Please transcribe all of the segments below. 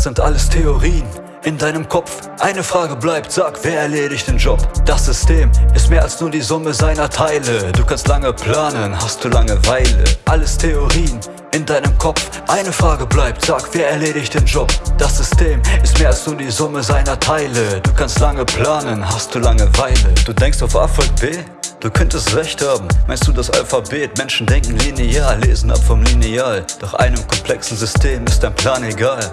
Das sind alles Theorien in deinem Kopf. Eine Frage bleibt, sag, wer erledigt den Job? Das System ist mehr als nur die Summe seiner Teile. Du kannst lange planen, hast du Langeweile. Alles Theorien in deinem Kopf. Eine Frage bleibt, sag, wer erledigt den Job? Das System ist mehr als nur die Summe seiner Teile. Du kannst lange planen, hast du Langeweile. Du denkst auf A folgt B? Du könntest recht haben, meinst du das Alphabet? Menschen denken linear, lesen ab vom Lineal. Doch einem komplexen System ist dein Plan egal.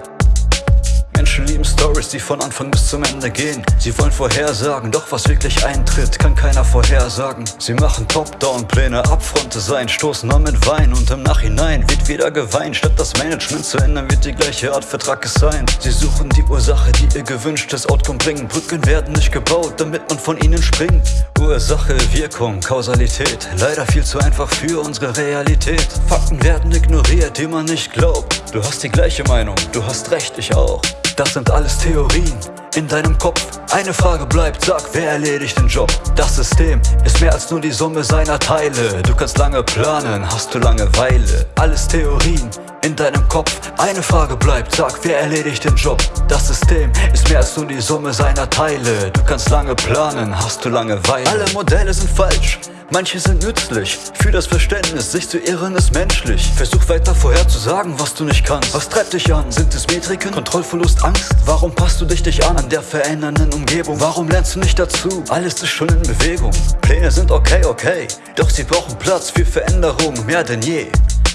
Menschen lieben Stories, die von Anfang bis zum Ende gehen. Sie wollen vorhersagen, doch was wirklich eintritt, kann keiner vorhersagen. Sie machen Top-Down-Pläne, Abfrontdesign, stoßen an mit Wein und im Nachhinein wird wieder geweint. Statt das Management zu ändern, wird die gleiche Art Vertrag gesigned. Sie suchen die Ursache, die ihr gewünschtes Outcome bringen. Brücken werden nicht gebaut, damit man von ihnen springt. Ursache, Wirkung, Kausalität, leider viel zu einfach für unsere Realität. Fakten werden ignoriert, die man nicht glaubt. Du hast die gleiche Meinung, du hast recht, ich auch. Das sind alles Theorien in deinem Kopf. Eine Frage bleibt, sag, wer erledigt den Job? Das System ist mehr als nur die Summe seiner Teile. Du kannst lange planen, hast du Langeweile. Alles Theorien in deinem Kopf. Eine Frage bleibt, sag, wer erledigt den Job? Das System ist mehr als nur die Summe seiner Teile. Du kannst lange planen, hast du Langeweile. Alle Modelle sind falsch. Manche sind nützlich, für das Verständnis, sich zu irren ist menschlich Versuch weiter vorherzusagen, was du nicht kannst Was treibt dich an? Sind es Metriken? Kontrollverlust, Angst? Warum passt du dich dich an an der verändernden Umgebung? Warum lernst du nicht dazu? Alles ist schon in Bewegung Pläne sind okay, okay, doch sie brauchen Platz für Veränderung mehr denn je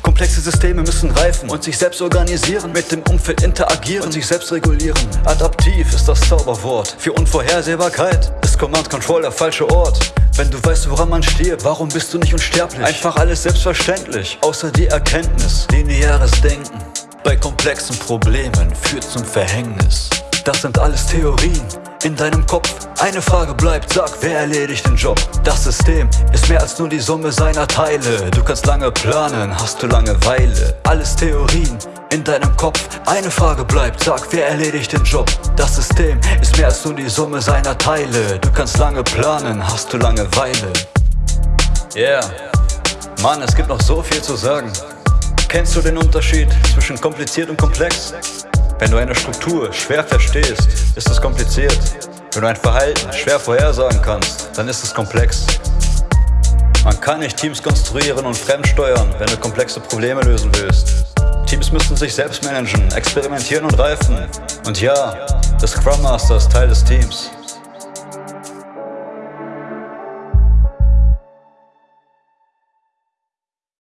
Komplexe Systeme müssen reifen und sich selbst organisieren, mit dem Umfeld interagieren und sich selbst regulieren. Adaptiv ist das Zauberwort. Für Unvorhersehbarkeit ist Command Control der falsche Ort. Wenn du weißt, woran man stirbt, warum bist du nicht unsterblich? Einfach alles selbstverständlich, außer die Erkenntnis. Lineares Denken bei komplexen Problemen führt zum Verhängnis. Das sind alles Theorien in deinem Kopf. Eine Frage bleibt, sag, wer erledigt den Job? Das System ist mehr als nur die Summe seiner Teile. Du kannst lange planen, hast du Langeweile. Alles Theorien in deinem Kopf. Eine Frage bleibt, sag, wer erledigt den Job? Das System ist mehr als nur die Summe seiner Teile. Du kannst lange planen, hast du Langeweile. Yeah, Mann, es gibt noch so viel zu sagen. Kennst du den Unterschied zwischen kompliziert und komplex? Wenn du eine Struktur schwer verstehst, ist es kompliziert. Wenn du ein Verhalten schwer vorhersagen kannst, dann ist es komplex. Man kann nicht Teams konstruieren und fremdsteuern, wenn du komplexe Probleme lösen willst. Teams müssen sich selbst managen, experimentieren und reifen. Und ja, der Scrum Master ist Teil des Teams.